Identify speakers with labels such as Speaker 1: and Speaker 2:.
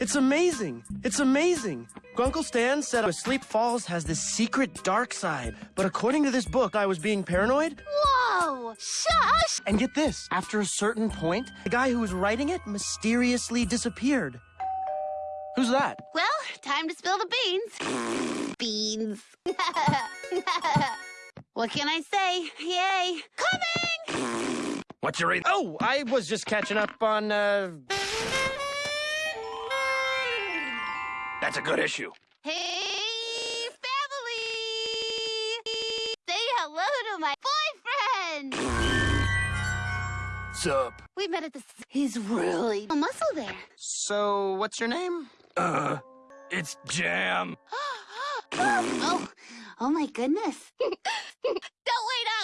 Speaker 1: It's amazing. It's amazing. Grunkle Stan said Asleep Falls has this secret dark side. But according to this book, I was being paranoid.
Speaker 2: Whoa! Shush!
Speaker 1: And get this after a certain point, the guy who was writing it mysteriously disappeared. Who's that?
Speaker 2: Well, time to spill the beans. beans. what can I say? Yay! Coming!
Speaker 1: What's your read? Oh, I was just catching up on, uh. That's a good issue.
Speaker 2: Hey, family! Say hello to my boyfriend!
Speaker 1: Sup?
Speaker 2: We met at the... He's really a muscle there.
Speaker 1: So, what's your name? Uh, it's Jam.
Speaker 2: oh, oh my goodness. Don't wait up!